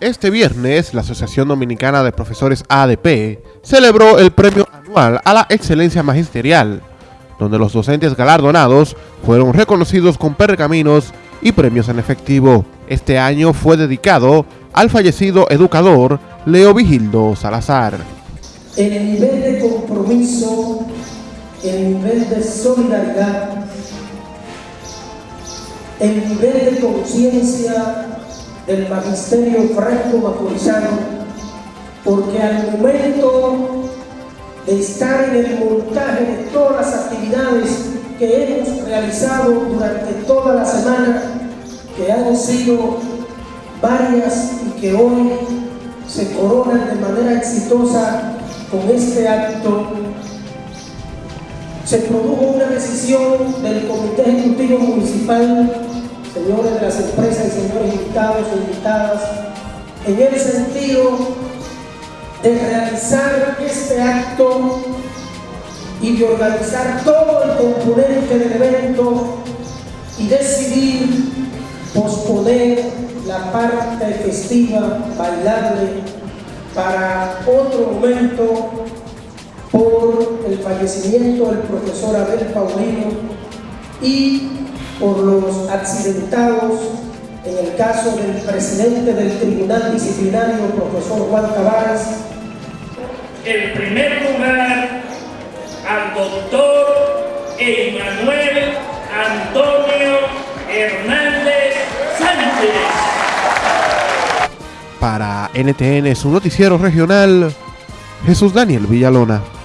Este viernes, la Asociación Dominicana de Profesores ADP celebró el premio anual a la excelencia magisterial, donde los docentes galardonados fueron reconocidos con pergaminos y premios en efectivo. Este año fue dedicado al fallecido educador Leo Vigildo Salazar. El nivel de compromiso, el nivel de solidaridad, el nivel de conciencia del magisterio franco macorizano, porque al momento de estar en el montaje de todas las actividades que hemos realizado durante toda la semana, que han sido varias y que hoy se coronan de manera exitosa con este acto, se produjo una decisión del Comité Ejecutivo Municipal e invitadas, en el sentido de realizar este acto y de organizar todo el componente del evento y decidir posponer la parte festiva, bailable, para otro momento por el fallecimiento del profesor Abel Paulino y por los accidentados en el caso del presidente del Tribunal Disciplinario, profesor Juan Tavares. En primer lugar, al doctor Emanuel Antonio Hernández Sánchez. Para NTN, su noticiero regional, Jesús Daniel Villalona.